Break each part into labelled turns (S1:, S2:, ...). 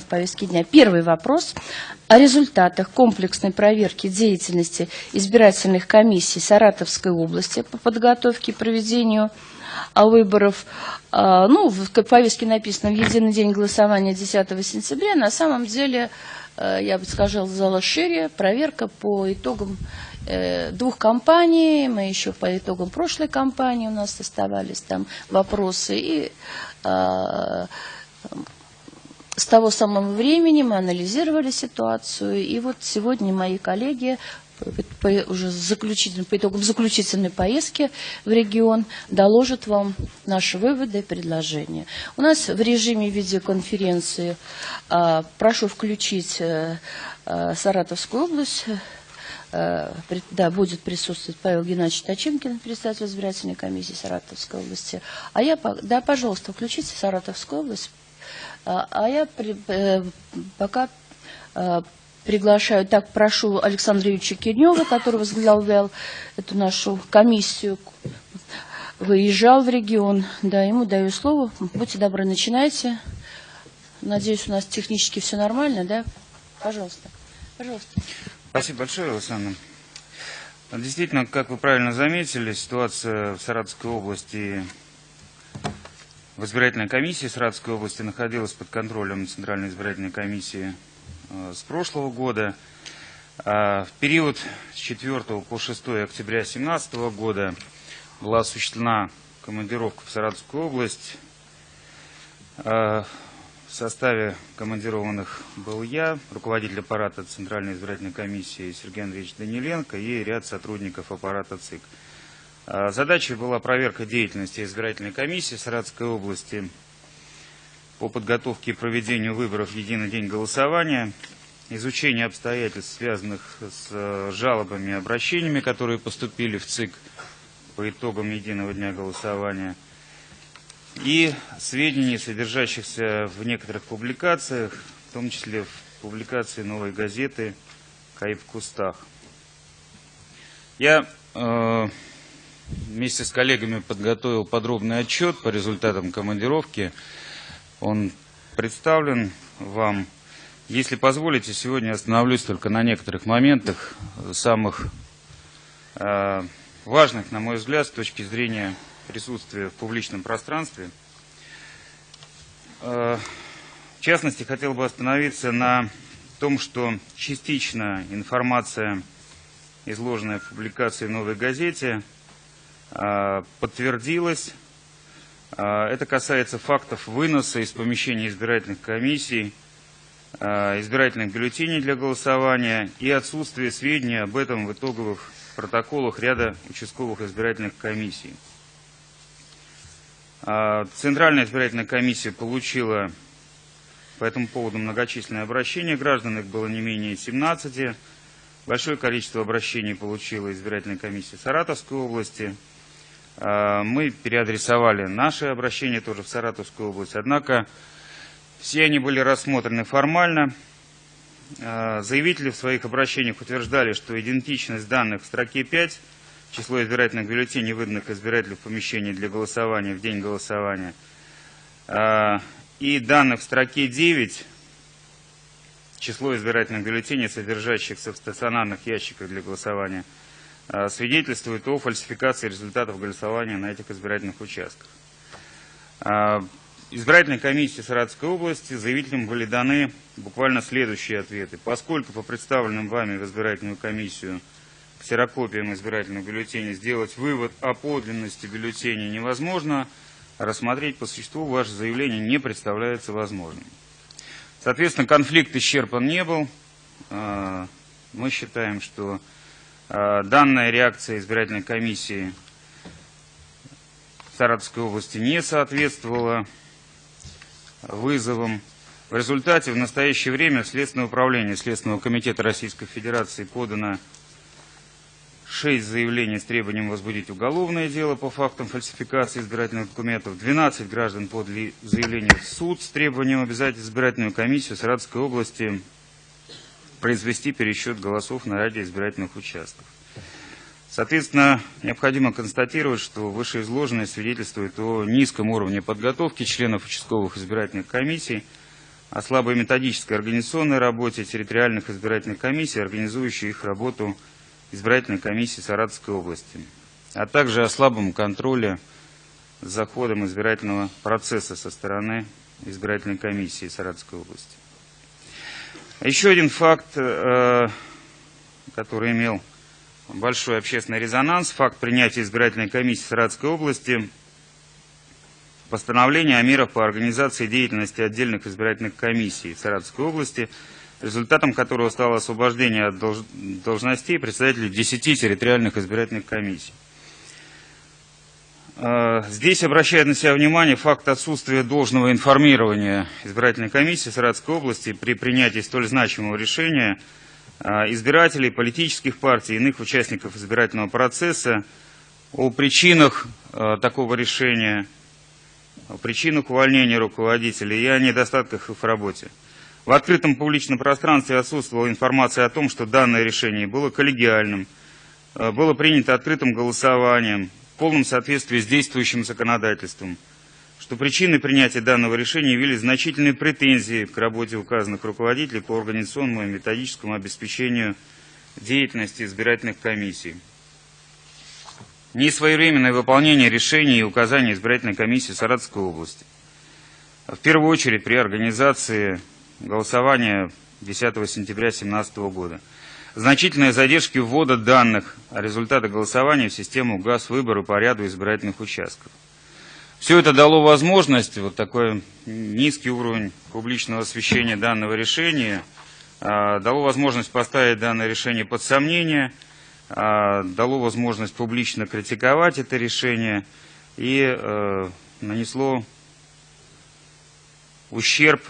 S1: в повестке дня. Первый вопрос о результатах комплексной проверки деятельности избирательных комиссий Саратовской области по подготовке и проведению а, выборов. А, ну, в повестке написано в единый день голосования 10 сентября. На самом деле, э, я бы сказала шире, проверка по итогам э, двух кампаний, мы еще по итогам прошлой кампании у нас оставались там вопросы и а, с того самого времени мы анализировали ситуацию, и вот сегодня мои коллеги по, уже заключительной, по итогам заключительной поездки в регион доложат вам наши выводы и предложения. У нас в режиме видеоконференции а, прошу включить а, Саратовскую область. При, да, будет присутствовать Павел Геннадьевич Тачимкин, председатель избирательной комиссии Саратовской области. А я, да, пожалуйста, включите Саратовскую область. А, а я при, э, пока э, приглашаю, так прошу Александра Юрьевича Кирнева, который возглавлял эту нашу комиссию, выезжал в регион. Да, ему даю слово. Будьте добры, начинайте. Надеюсь, у нас технически все нормально, да? Пожалуйста. Пожалуйста.
S2: Спасибо большое, Александр. Действительно, как вы правильно заметили, ситуация в Саратовской области в избирательной комиссии Саратовской области находилась под контролем Центральной избирательной комиссии э, с прошлого года. А в период с 4 по 6 октября 2017 года была осуществлена командировка в Саратовскую область. А в составе командированных был я, руководитель аппарата Центральной избирательной комиссии Сергей Андреевич Даниленко и ряд сотрудников аппарата ЦИК. А, задачей была проверка деятельности избирательной комиссии Саратовской области по подготовке и проведению выборов в единый день голосования, изучение обстоятельств, связанных с э, жалобами и обращениями, которые поступили в ЦИК по итогам единого дня голосования, и сведений, содержащихся в некоторых публикациях, в том числе в публикации новой газеты «Каиб в кустах». Я э, вместе с коллегами подготовил подробный отчет по результатам командировки. Он представлен вам. Если позволите, сегодня остановлюсь только на некоторых моментах, самых э, важных, на мой взгляд, с точки зрения присутствия в публичном пространстве. Э, в частности, хотел бы остановиться на том, что частично информация, изложенная в публикации «Новой газете», подтвердилось. А, это касается фактов выноса из помещения избирательных комиссий, а, избирательных бюллетеней для голосования и отсутствие сведений об этом в итоговых протоколах ряда участковых избирательных комиссий. Центральная избирательная комиссия получила по этому поводу многочисленные обращения граждан, их было не менее 17. Большое количество обращений получила избирательная комиссия Саратовской области – а, мы переадресовали наши обращения тоже в Саратовскую область, однако все они были рассмотрены формально. А, заявители в своих обращениях утверждали, что идентичность данных в строке 5, число избирательных бюллетеней, выданных избирателю в помещении для голосования в день голосования, а, и данных в строке 9, число избирательных бюллетеней, содержащихся в стационарных ящиках для голосования – Э, свидетельствует о фальсификации результатов голосования на этих избирательных участках. Э, избирательной комиссии Саратовской области заявителям были даны буквально следующие ответы. Поскольку по представленным вами в избирательную комиссию ксерокопиям избирательных бюллетеней сделать вывод о подлинности бюллетеней невозможно, рассмотреть по существу ваше заявление не представляется возможным. Соответственно, конфликт исчерпан не был. Э, мы считаем, что Э, данная реакция избирательной комиссии Саратовской области не соответствовала вызовам. В результате в настоящее время в Следственное управление Следственного комитета Российской Федерации подано 6 заявлений с требованием возбудить уголовное дело по фактам фальсификации избирательных документов. 12 граждан подали заявление в суд с требованием обязать избирательную комиссию Саратовской области произвести пересчет голосов на ряде избирательных участков. Соответственно, необходимо констатировать, что вышеизложенное свидетельствует о низком уровне подготовки членов участковых избирательных комиссий, о слабой методической организационной работе территориальных избирательных комиссий, организующих их работу избирательной комиссии Саратовской области, а также о слабом контроле за ходом избирательного процесса со стороны избирательной комиссии Саратовской области. Еще один факт, э, который имел большой общественный резонанс, факт принятия избирательной комиссии Саратовской области – постановление о мерах по организации деятельности отдельных избирательных комиссий в Саратовской области, результатом которого стало освобождение от должностей представителей 10 территориальных избирательных комиссий. А, здесь обращает на себя внимание факт отсутствия должного информирования избирательной комиссии Саратовской области при принятии столь значимого решения а, избирателей, политических партий иных участников избирательного процесса о причинах а, такого решения, о причинах увольнения руководителей и о недостатках их в работе. В открытом публичном пространстве отсутствовала информация о том, что данное решение было коллегиальным, э, было принято открытым голосованием, в полном соответствии с действующим законодательством, что причиной принятия данного решения явились значительные претензии к работе указанных руководителей по организационному и методическому обеспечению деятельности избирательных комиссий несвоевременное выполнение решений и указаний избирательной комиссии Саратовской области. В первую очередь при организации голосования 10 сентября 2017 года. Значительные задержки ввода данных о результатах голосования в систему ГАЗ выборы по ряду избирательных участков. Все это дало возможность, вот такой низкий уровень публичного освещения данного решения, а, дало возможность поставить данное решение под сомнение – а, дало возможность публично критиковать это решение и э, нанесло ущерб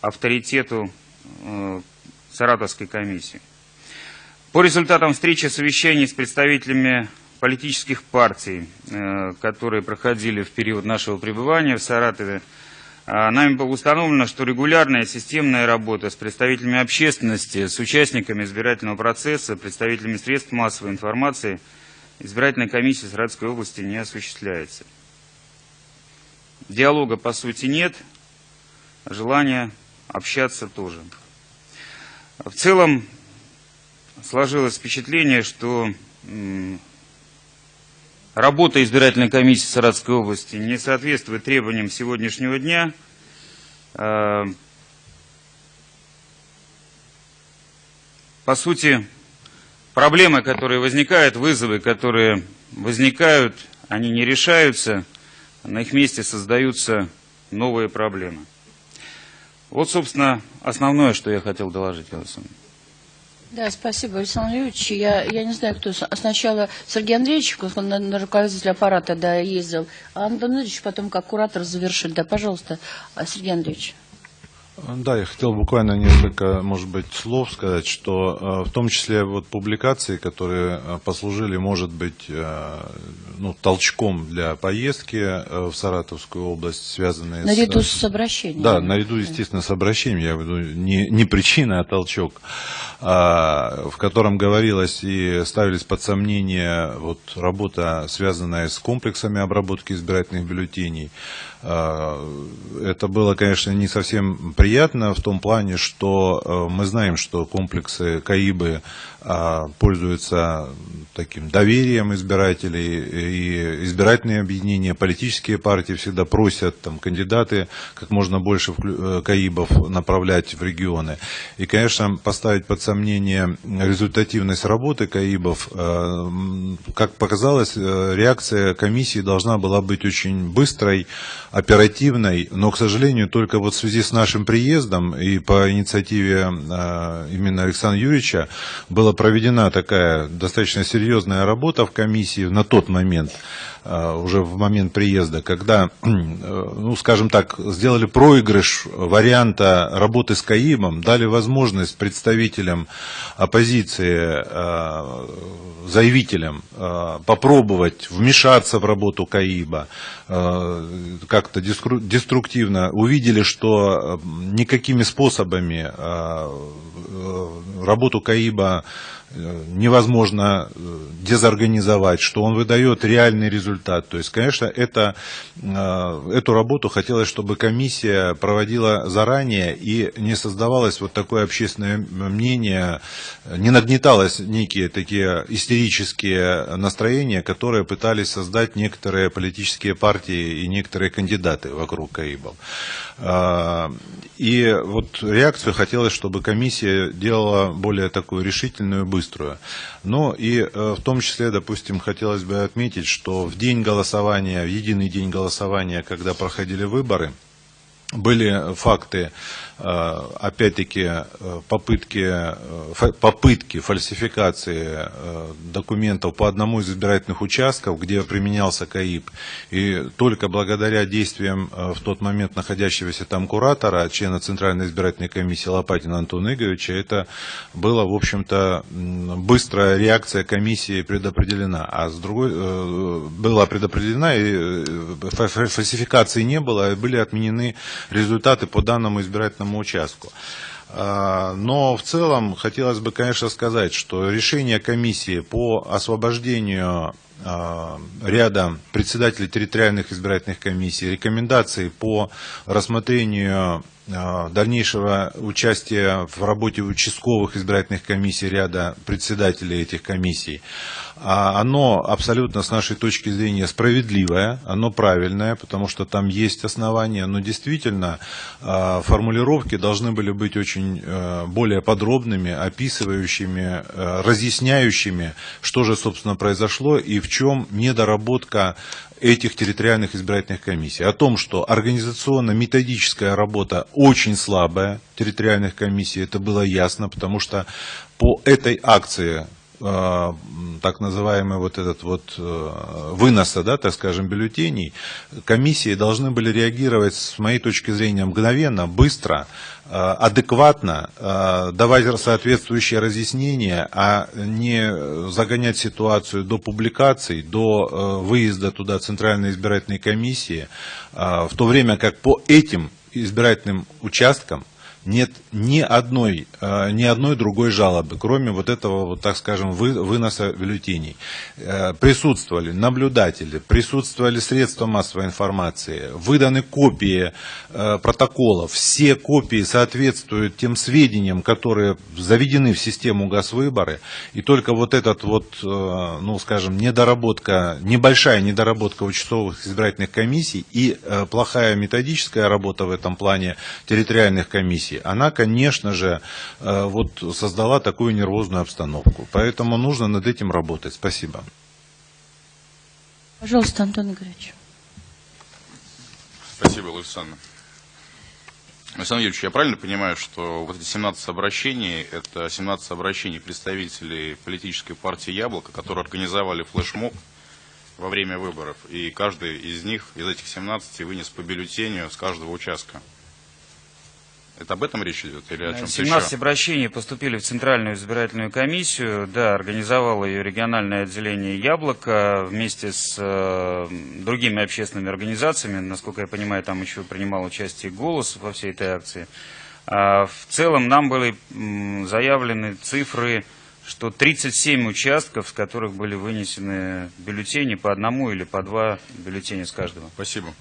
S2: авторитету э, Саратовской комиссии. По результатам встречи совещаний с представителями политических партий, э, которые проходили в период нашего пребывания в Саратове, а, нами было установлено, что регулярная системная работа с представителями общественности, с участниками избирательного процесса, представителями средств массовой информации избирательной комиссии Саратовской области не осуществляется. Диалога по сути нет, желания общаться тоже. В целом сложилось впечатление, что Работа избирательной комиссии Саратовской области не соответствует требованиям сегодняшнего дня. Э, по сути, проблемы, которые возникают, вызовы, которые возникают, они не решаются, на их месте создаются новые проблемы. Вот, собственно, основное, что я хотел доложить, Александр.
S1: Да, спасибо, Александр Юрьевич. Я, я не знаю, кто сначала Сергей Андреевич, он на, на руководитель аппарата да, ездил, а Антон Ильич потом как куратор завершит. Да, пожалуйста, Сергей Андреевич.
S3: Да, я хотел буквально несколько, может быть, слов сказать, что э, в том числе вот публикации, которые э, послужили, может быть, э, ну, толчком для поездки в Саратовскую область, связанные
S1: наряду с... с обращением.
S3: Да, наряду, естественно, с обращением, я веду не, не причина, а толчок, а, в котором говорилось и ставились под сомнение вот, работа, связанная с комплексами обработки избирательных бюллетеней, это было, конечно, не совсем приятно в том плане, что э, мы знаем, что комплексы КАИБы а, пользуются таким доверием избирателей, и избирательные объединения, политические партии всегда просят там, кандидаты как можно больше э, КАИБов направлять в регионы. И, конечно, поставить под сомнение результативность работы КАИБов, э, как показалось, реакция комиссии должна была быть очень быстрой, оперативной, но, к сожалению, только вот в связи с нашим приездом и по инициативе а, именно Александра Юрьевича была проведена такая достаточно серьезная работа в комиссии на тот момент, уже в момент приезда, когда, ну, скажем так, сделали проигрыш варианта работы с КАИМом, дали возможность представителям оппозиции, а, заявителям попробовать вмешаться в работу КАИБа, как-то деструктивно увидели, что никакими способами э, работу КАИБа э, невозможно э, дезорганизовать, что он выдает реальный результат. То есть, конечно, это, эту работу хотелось, чтобы комиссия проводила заранее и не создавалось вот такое общественное мнение, не нагнеталось некие такие истерические настроения, которые пытались создать некоторые политические партии и некоторые кандидаты вокруг КАИБов. И вот реакцию хотелось, чтобы комиссия делала более такую решительную, быструю. Но и э, в том числе, допустим, хотелось бы отметить, что в день голосования, в единый день голосования, когда проходили выборы, были факты опять-таки э, попытки, э, попытки фальсификации документов по одному из избирательных участков, где применялся КАИП. И только благодаря действиям в тот момент находящегося там куратора, члена Центральной избирательной комиссии Лопатина Антона Игоревича, это была, в общем-то, быстрая реакция комиссии предопределена. А с другой, была предопределена, и фальсификации не было, были отменены результаты по данному избирательному избирательному участку. А, но в целом хотелось бы, конечно, сказать, что решение комиссии по освобождению а, ряда председателей территориальных избирательных комиссий, рекомендации по рассмотрению а, дальнейшего участия в работе участковых избирательных комиссий ряда председателей этих комиссий, оно абсолютно с нашей точки зрения справедливое, оно правильное, потому что там есть основания, но действительно а, формулировки должны были быть очень э, более подробными, описывающими, э, разъясняющими, что же, собственно, произошло и в чем недоработка этих территориальных избирательных комиссий. О том, что организационно-методическая работа очень слабая территориальных комиссий, это было ясно, потому что по этой акции Э, так называемый вот этот вот э, выноса, да, так скажем, бюллетеней, комиссии должны были реагировать, с моей точки зрения, мгновенно, быстро, э, адекватно, давать соответствующие разъяснения, а не загонять ситуацию до публикаций, до выезда туда Центральной избирательной комиссии, в то время как по этим избирательным участкам нет ни одной, э, ни одной другой жалобы, кроме вот этого, вот, так скажем, вы, выноса бюллетеней. Э, присутствовали наблюдатели, присутствовали средства массовой информации, выданы копии э, протоколов. Все копии соответствуют тем сведениям, которые заведены в систему газвыборы. И только вот этот вот, ну, скажем, недоработка, небольшая недоработка участковых избирательных комиссий и плохая методическая работа в этом плане территориальных комиссий, комиссии, она, конечно же, э, вот создала такую нервозную обстановку. Поэтому нужно над этим работать. Спасибо.
S1: Пожалуйста, Антон Игоревич.
S4: Спасибо, Александр. Александр Юрьевич, я правильно понимаю, что вот эти 17 обращений, это 17 обращений представителей политической партии «Яблоко», которые организовали флешмоб во время выборов, и каждый из них, из этих 17, вынес по бюллетеню с каждого участка? Это об этом речь идет или о чем-то
S2: 17 еще? обращений поступили в Центральную избирательную комиссию. Да, организовало ее региональное отделение «Яблоко» вместе с э, другими общественными организациями. Насколько я понимаю, там еще принимал участие «Голос» во всей этой акции. А в целом нам были заявлены цифры, что 37 участков, с которых были вынесены бюллетени по одному или по два бюллетеня с каждого.
S4: Спасибо.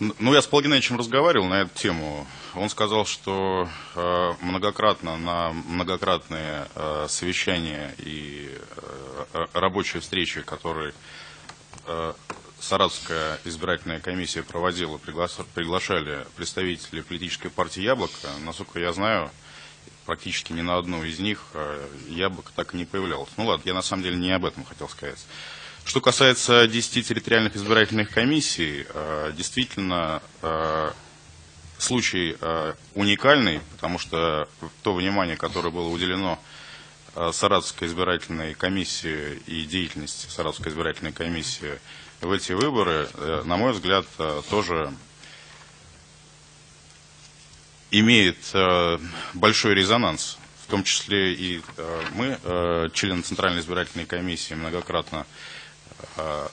S4: Ну, я с Геннадьевичем разговаривал на эту тему. Он сказал, что э, многократно на многократные э, совещания и э, рабочие встречи, которые э, Саратовская избирательная комиссия проводила, пригла приглашали представителей политической партии «Яблоко». Насколько я знаю, практически ни на одну из них э, «Яблоко» так и не появлялось. Ну ладно, я на самом деле не об этом хотел сказать. Что касается 10 территориальных избирательных комиссий, э, действительно, э, случай э, уникальный, потому что то внимание, которое было уделено Саратовской избирательной комиссии и деятельности Саратовской избирательной комиссии в эти выборы, на мой взгляд, тоже имеет большой резонанс. В том числе и мы, члены Центральной избирательной комиссии, многократно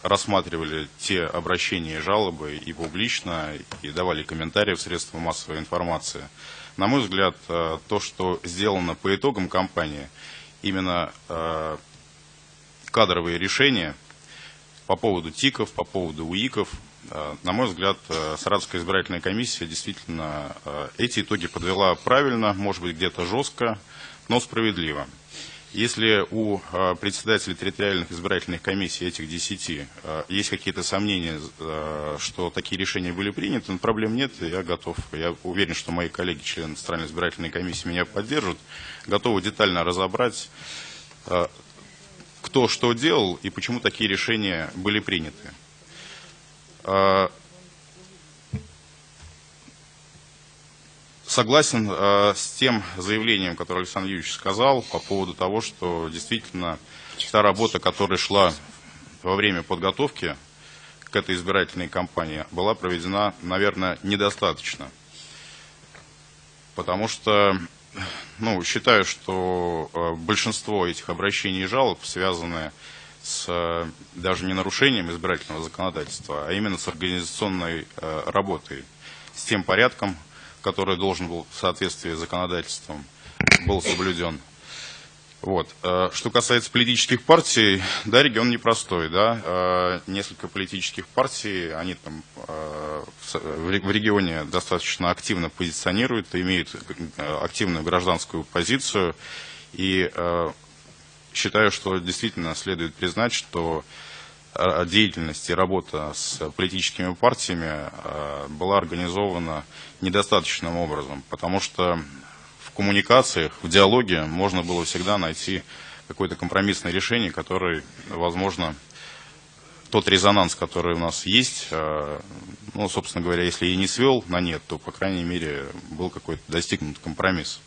S4: рассматривали те обращения и жалобы и публично, и давали комментарии в средства массовой информации. На мой взгляд, э, то, что сделано по итогам кампании, именно э, кадровые решения по поводу ТИКов, по поводу УИКов, э, на мой взгляд, э, Саратовская избирательная комиссия действительно э, эти итоги подвела правильно, может быть, где-то жестко, но справедливо. Если у э, председателей территориальных избирательных комиссий, этих 10, э, есть какие-то сомнения, э, что такие решения были приняты, но проблем нет, я готов, я уверен, что мои коллеги, члены Центральной избирательной комиссии меня поддержат, готовы детально разобрать, кто что делал и почему такие решения были приняты. Согласен э, с тем заявлением, которое Александр Юрьевич сказал по поводу того, что действительно та работа, которая шла во время подготовки к этой избирательной кампании, была проведена, наверное, недостаточно. Потому что, ну, считаю, что э, большинство этих обращений и жалоб связаны с э, даже не нарушением избирательного законодательства, а именно с организационной э, работой, с тем порядком, который должен был в соответствии с законодательством был соблюден. Вот. Э, Что касается политических партий, да, регион непростой, да, Э, несколько политических партий, они там э, в регионе достаточно активно позиционируют, имеют активную гражданскую позицию, и считаю, что действительно следует признать, что деятельность и работа с политическими партиями э, была организована недостаточным образом, потому что в коммуникациях, в диалоге можно было всегда найти какое-то компромиссное решение, которое, возможно, тот резонанс, который у нас есть, э, ну, собственно говоря, если и не свел на нет, то, по крайней мере, был какой-то достигнут компромисс.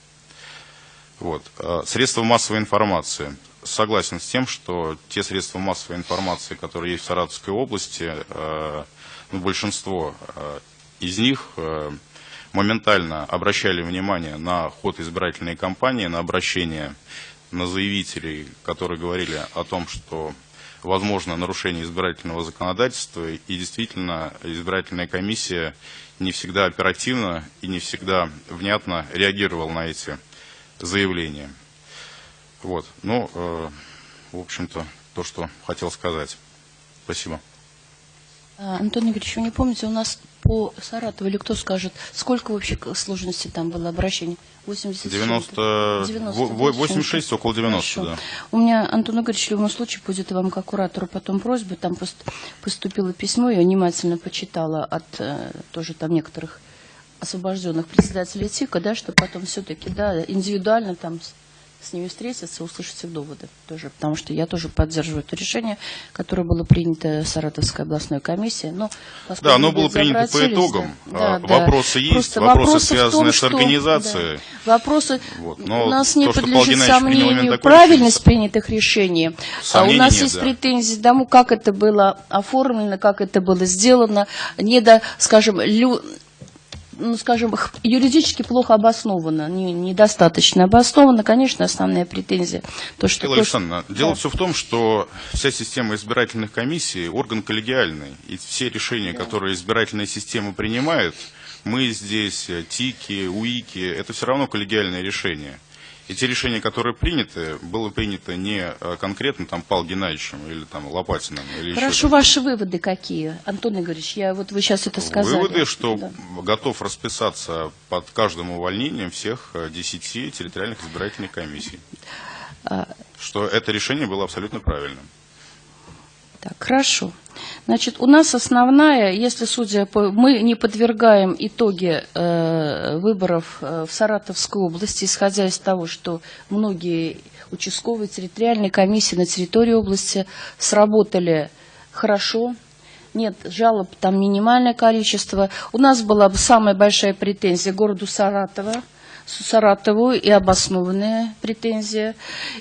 S4: Вот. Э, Средства массовой информации. Согласен с тем, что те средства массовой информации, которые есть в Саратовской области, э, ну, большинство э, из них э, моментально обращали внимание на ход избирательной кампании, на обращение на заявителей, которые говорили о том, что возможно нарушение избирательного законодательства, и действительно избирательная комиссия не всегда оперативно и не всегда внятно реагировала на эти заявления. Вот. Ну, э, в общем-то, то, что хотел сказать. Спасибо.
S1: А, Антон Игоревич, вы не помните, у нас по Саратову или кто скажет, сколько вообще сложности там было обращений? 80 с
S4: 90,
S1: чем-то?
S4: во- во-
S1: да, с
S4: 86,
S1: чем-то?
S4: около 90,
S1: Хорошо.
S4: да.
S1: У меня, Антон Игоревич, в любом случае будет вам как куратору потом просьба. Там пост- поступило письмо, я внимательно почитала от э, тоже там некоторых освобожденных председателей ТИКа, да, что потом все-таки, да, индивидуально там с, ними встретиться, услышать их доводы тоже, потому что я тоже поддерживаю это решение, которое было принято Саратовской областной комиссией. Но,
S4: Да, оно было принято по итогам.
S1: да,
S4: А,
S1: да.
S4: вопросы есть,
S1: Просто
S4: вопросы,
S1: вопросы в
S4: связанные
S1: том,
S4: с
S1: что-
S4: организацией.
S1: да, вопросы
S4: Вот, но
S1: у нас не
S4: то, Павел
S1: подлежит сомнению правильность
S4: решение,
S1: принятых решений. А у нас
S4: нет,
S1: есть
S4: да.
S1: претензии к тому, как это было оформлено, как это было сделано, не до, скажем, лю- ну, скажем, юридически плохо обосновано, не- недостаточно обосновано. Конечно, основная претензия, то, что... То,
S4: Александровна, дело
S1: Да.
S4: все в том, что вся система избирательных комиссий орган коллегиальный, и все решения, которые избирательная система принимает, мы здесь, э, ТИКи, УИКи, это все равно коллегиальные решения. И те решения, которые приняты, было принято не э, конкретно там Павлом Геннадьевичем или там Лопатиным или
S1: Хорошо, ваши выводы какие? Антон Игоревич, я, вот вы сейчас это сказали.
S4: Выводы, что
S1: Да.
S4: готов расписаться под каждым увольнением всех э, 10 территориальных избирательных комиссий.
S1: А,
S4: Что это решение было абсолютно правильным.
S1: Так, хорошо. Значит, у нас основная, если судя по... Мы не подвергаем итоги э, выборов э, в Саратовской области, исходя из того, что многие участковые территориальные комиссии на территории области сработали хорошо, нет жалоб, там минимальное количество. У нас была бы самая большая претензия городу Саратова, Саратову и обоснованная претензия.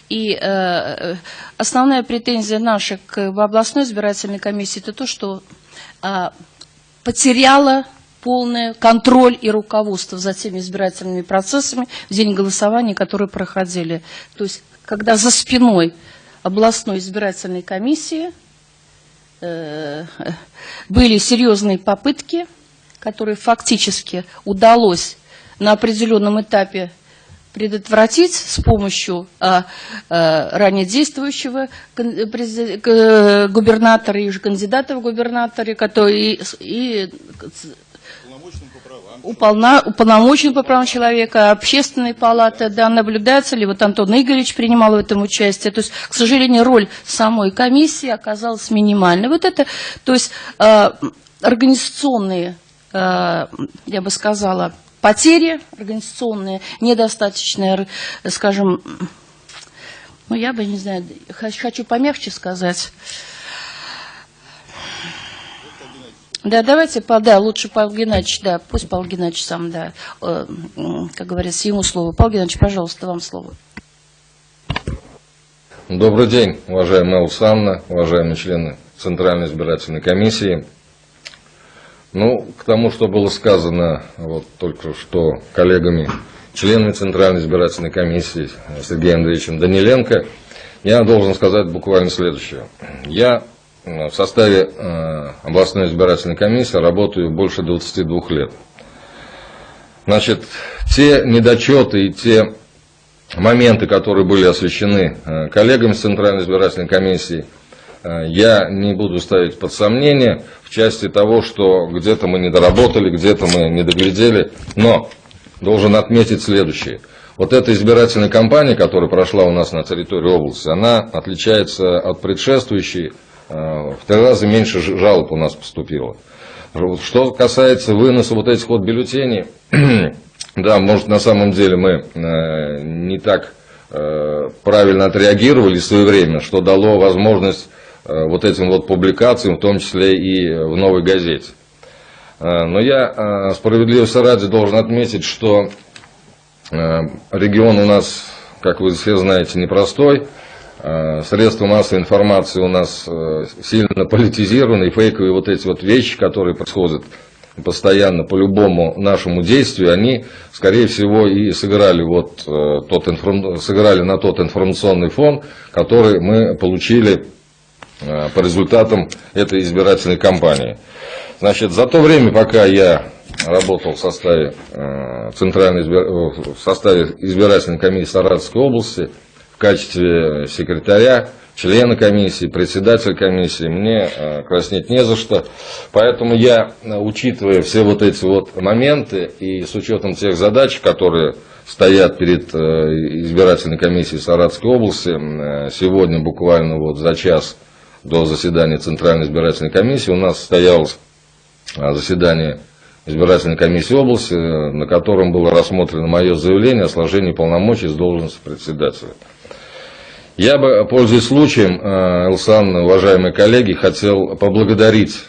S1: И э, э, основная претензия наша к областной избирательной комиссии это то, что а, потеряла полный контроль и руководство за теми избирательными процессами в день голосования, которые проходили. То есть, когда за спиной областной избирательной комиссии э, были серьезные попытки, которые фактически удалось на определенном этапе предотвратить с помощью а, а, ранее действующего губернатора и уже кандидата в губернаторы, который и, и уполна, уполномочен по правам человека, общественной палаты, да, наблюдается ли, вот Антон Игоревич принимал в этом участие, то есть, к сожалению, роль самой комиссии оказалась минимальной. Вот это, то есть, э, организационные, э, я бы сказала, потери организационные, недостаточные, р- скажем, ну, я бы, не знаю, хочу, помягче сказать, Да, давайте, да, лучше Павел Геннадьевич, да, пусть Павел Геннадьевич сам, да, э, как говорится, ему слово. Павел Геннадьевич, пожалуйста, вам слово.
S5: Добрый день, уважаемая Алсанна, уважаемые члены Центральной избирательной комиссии. Ну, к тому, что было сказано вот только что коллегами, членами Центральной избирательной комиссии Сергеем Андреевичем Даниленко, я должен сказать буквально следующее. Я э, в составе э, областной избирательной комиссии работаю больше 22 лет. Значит, те недочеты и те моменты, которые были освещены э, коллегами Центральной избирательной комиссии, я не буду ставить под сомнение в части того, что где-то мы не доработали, где-то мы не доглядели, но должен отметить следующее. Вот эта избирательная кампания, которая прошла у нас на территории области, она отличается от предшествующей, э, в три раза меньше жалоб у нас поступило. Что касается выноса вот этих вот бюллетеней, да, может на самом деле мы э, не так э, правильно отреагировали своевременно, что дало возможность вот этим вот публикациям, в том числе и в новой газете. Э, Но я э, справедливости ради должен отметить, что э, регион у нас, как вы все знаете, непростой. Э, Средства массовой информации у нас э, сильно политизированы, и фейковые вот эти вот вещи, которые происходят постоянно по любому нашему действию, они, скорее всего, и сыграли, вот, э, тот информ- сыграли на тот информационный фон, который мы получили э, по результатам этой избирательной кампании. Значит, за то время, пока я работал в составе, э, центральной избир- э, в составе избирательной комиссии Саратовской области в качестве секретаря, члена комиссии, председателя комиссии, мне э, краснеть не за что. Поэтому я, э, учитывая все вот эти вот моменты и с учетом тех задач, которые стоят перед э, избирательной комиссией Саратовской области, э, сегодня буквально вот за час до заседания Центральной избирательной комиссии у нас состоялось а, заседание избирательной комиссии области, э, на котором было рассмотрено мое заявление о сложении полномочий с должности председателя. Я бы, пользуясь случаем, э, Элсан, уважаемые коллеги, хотел поблагодарить,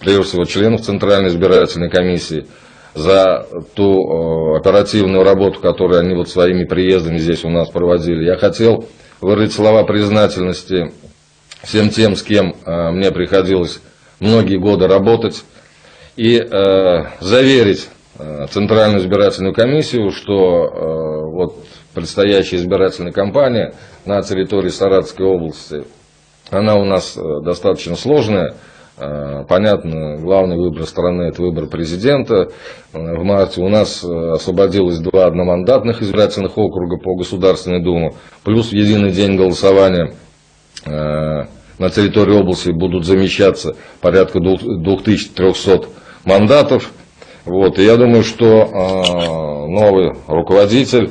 S5: прежде всего, членов Центральной избирательной комиссии за ту э, оперативную работу, которую они вот своими приездами здесь у нас проводили. Я хотел выразить слова признательности всем тем, с кем э, мне приходилось многие годы работать, и э, заверить э, Центральную избирательную комиссию, что вот предстоящая избирательная кампания на территории Саратовской области, она у нас достаточно сложная. Понятно, главный выбор страны – это выбор президента. В марте у нас освободилось два одномандатных избирательных округа по Государственной Думе, плюс в единый день голосования на территории области будут замещаться порядка двух- 2300 мандатов. Вот, и я думаю, что э, новый руководитель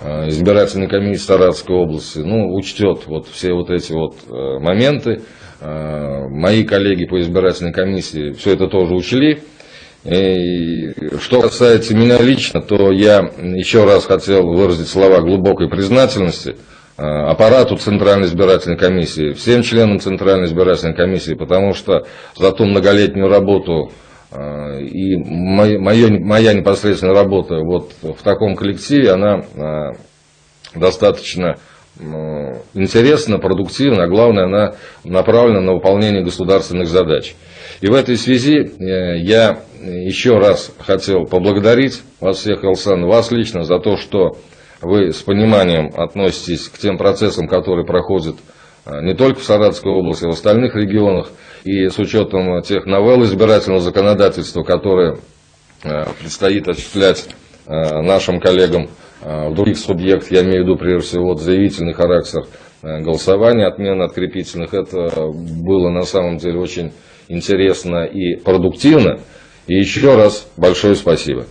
S5: э, избирательной комиссии Саратовской области ну, учтет вот все вот эти вот э, моменты. Э, мои коллеги по избирательной комиссии все это тоже учли. И что касается меня лично, то я еще раз хотел выразить слова глубокой признательности э, аппарату Центральной избирательной комиссии, всем членам Центральной избирательной комиссии, потому что за ту многолетнюю работу э, и моя, моя- непосредственная работа вот в таком коллективе, она э, достаточно интересна, продуктивна, а главное, она направлена на выполнение государственных задач. И в этой связи э, я еще раз хотел поблагодарить вас всех, Алсан, вас лично за то, что вы с пониманием относитесь к тем процессам, которые проходят э, не только в Саратовской области, а в остальных регионах, и с учетом тех новелл избирательного законодательства, которые э, предстоит осуществлять э, нашим коллегам в других субъектах, я имею в виду прежде всего заявительный характер голосования, отмена открепительных, это было на самом деле очень интересно и продуктивно. И еще раз большое спасибо.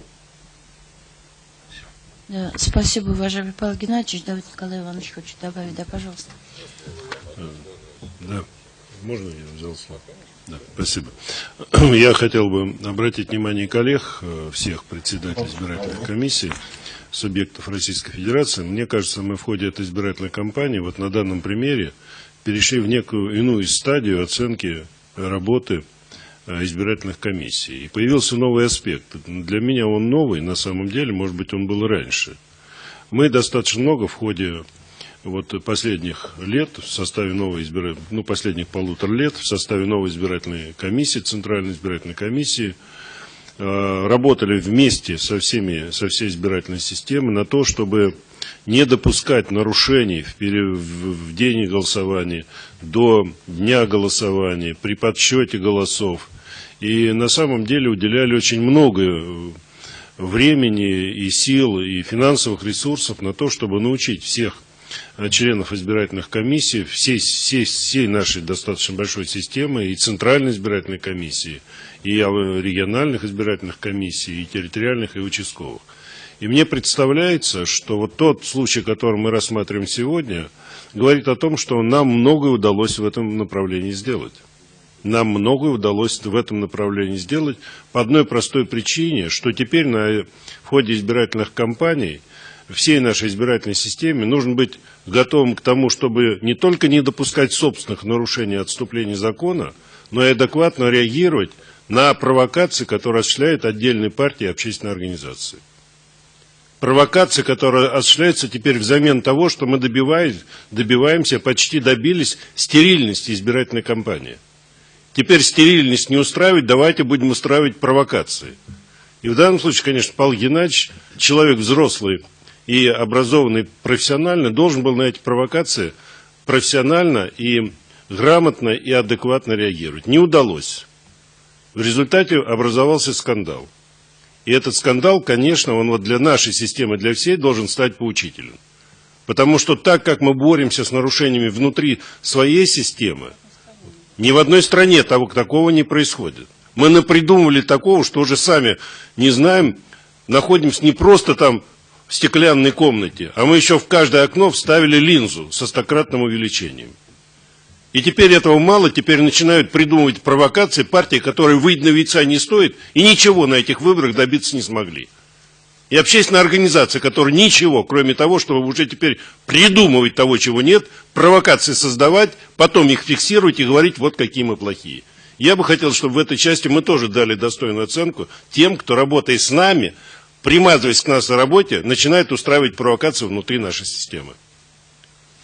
S1: Спасибо, уважаемый Павел Геннадьевич. Давид Николай Иванович хочет добавить. Да, пожалуйста.
S6: Да, можно я взял слово? Да, спасибо. Я хотел бы обратить внимание коллег, э, всех председателей избирательных комиссий, субъектов Российской Федерации. Мне кажется, мы в ходе этой избирательной кампании, вот на данном примере, перешли в некую иную стадию оценки работы э, избирательных комиссий. И появился новый аспект. Для меня он новый, на самом деле, может быть, он был раньше. Мы достаточно много в ходе вот последних лет в составе новой избирательной, ну, последних полутора лет в составе новой избирательной комиссии, Центральной избирательной комиссии, э, работали вместе со, всеми, со всей избирательной системой на то, чтобы не допускать нарушений в, пере, в день голосования, до дня голосования, при подсчете голосов. И на самом деле уделяли очень много времени и сил, и финансовых ресурсов на то, чтобы научить всех Э, членов избирательных комиссий всей, всей, всей нашей достаточно большой системы и Центральной избирательной комиссии, и региональных избирательных комиссий, и территориальных, и участковых. И мне представляется, что вот тот случай, который мы рассматриваем сегодня, говорит о том, что нам многое удалось в этом направлении сделать. Нам многое удалось в этом направлении сделать по одной простой причине, что теперь на, в ходе избирательных кампаний – всей нашей избирательной системе нужно быть готовым к тому, чтобы не только не допускать собственных нарушений отступлений закона, но и адекватно реагировать на провокации, которые осуществляют отдельные партии и общественные организации. Провокации, которые осуществляются теперь взамен того, что мы добиваемся, почти добились стерильности избирательной кампании. Теперь стерильность не устраивать, давайте будем устраивать провокации. И в данном случае, конечно, Павел Геннадьевич, человек взрослый, и образованный профессионально должен был на эти провокации профессионально и грамотно и адекватно реагировать. Не удалось. В результате образовался скандал. И этот скандал, конечно, он вот для нашей системы, для всей должен стать поучительным. Потому что так, как мы боремся с нарушениями внутри своей системы, ни в одной стране того, такого не происходит. Мы напридумывали такого, что уже сами не знаем, находимся не просто там в стеклянной комнате, а мы еще в каждое окно вставили линзу со стократным увеличением. И теперь этого мало, теперь начинают придумывать провокации партии, которые выйти на яйца не стоит, и ничего на этих выборах добиться не смогли. И общественная организация, которая ничего, кроме того, чтобы уже теперь придумывать того, чего нет, провокации создавать, потом их фиксировать и говорить, вот какие мы плохие. Я бы хотел, чтобы в этой части мы тоже дали достойную оценку тем, кто, работает с нами, примазываясь к нас на работе, начинает устраивать провокацию внутри нашей системы.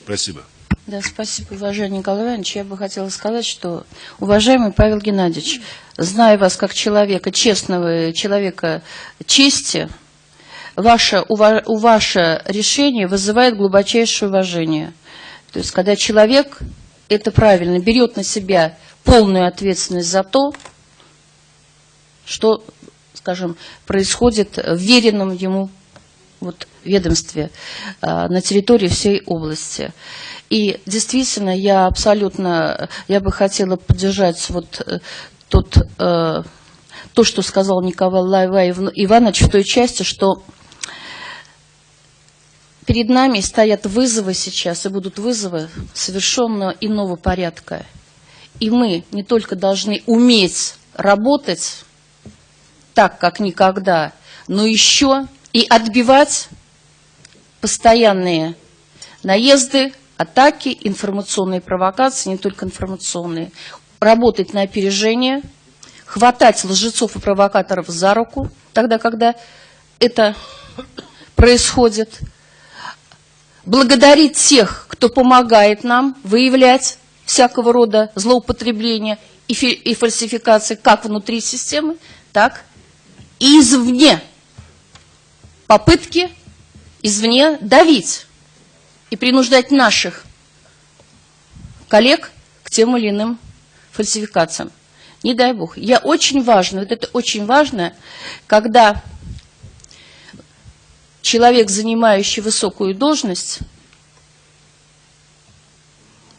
S6: Спасибо.
S1: Да, спасибо, уважаемый Николай Иванович. Я бы хотела сказать, что, уважаемый Павел Геннадьевич, зная вас как человека честного, человека чести, ваше, у ваше решение вызывает глубочайшее уважение. То есть, когда человек, это правильно, берет на себя полную ответственность за то, что скажем, происходит в веренном ему вот, ведомстве а, на территории всей области. И действительно, я абсолютно, я бы хотела поддержать вот э, тот, э, то, что сказал Николай Иванович в той части, что перед нами стоят вызовы сейчас, и будут вызовы совершенно иного порядка. И мы не только должны уметь работать так, как никогда, но еще и отбивать постоянные наезды, атаки, информационные провокации, не только информационные, работать на опережение, хватать лжецов и провокаторов за руку, тогда, когда это происходит, благодарить тех, кто помогает нам выявлять всякого рода злоупотребления и фальсификации как внутри системы, так извне. Попытки извне давить и принуждать наших коллег к тем или иным фальсификациям. Не дай бог. Я очень важно, вот это очень важно, когда человек, занимающий высокую должность,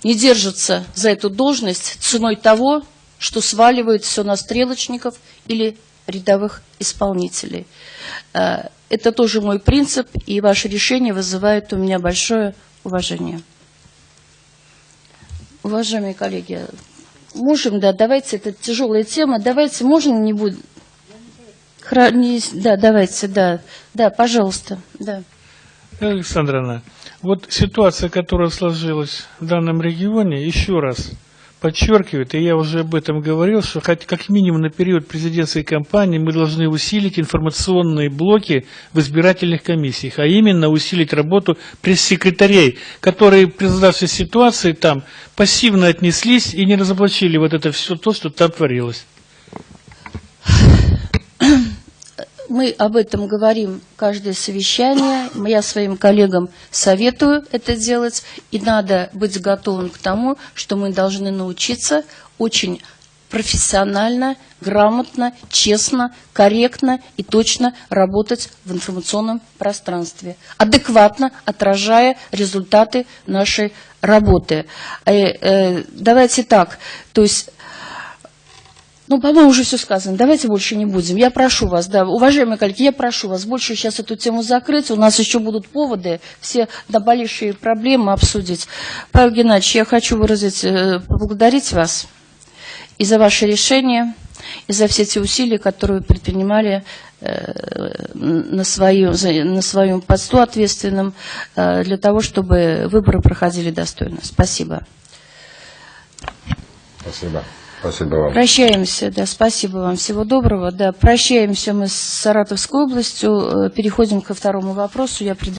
S1: не держится за эту должность ценой того, что сваливает все на стрелочников или рядовых исполнителей. Э, Это тоже мой принцип, и ваше решение вызывает у меня большое уважение. Уважаемые коллеги, можем, да, давайте, это тяжелая тема, давайте, можно не будем? Хра- не- Да, давайте, да, да, пожалуйста, да.
S7: Александровна, вот ситуация, которая сложилась в данном регионе, еще раз подчеркивает, и я уже об этом говорил, что хоть как минимум на период президентской кампании мы должны усилить информационные блоки в избирательных комиссиях, а именно усилить работу пресс-секретарей, которые при создавшей ситуации там пассивно отнеслись и не разоблачили вот это все то, что там творилось.
S1: Мы об этом говорим каждое совещание. Я своим коллегам советую это делать. И надо быть готовым к тому, что мы должны научиться очень профессионально, грамотно, честно, корректно и точно работать в информационном пространстве, адекватно отражая результаты нашей работы. Э, э, Давайте так, то есть ну, по-моему, уже все сказано. Давайте больше не будем. Я прошу вас, да, уважаемые коллеги, я прошу вас больше сейчас эту тему закрыть. У нас еще будут поводы все наболевшие проблемы обсудить. Павел Геннадьевич, я хочу выразить, э, поблагодарить вас и за ваше решение, и за все те усилия, которые вы предпринимали э, на своем, на своем посту ответственном э, для того, чтобы выборы проходили достойно. Спасибо.
S5: Спасибо. Спасибо вам.
S1: Прощаемся, да, спасибо вам, всего доброго, да, прощаемся мы с Саратовской областью, э, переходим ко второму вопросу, я пред-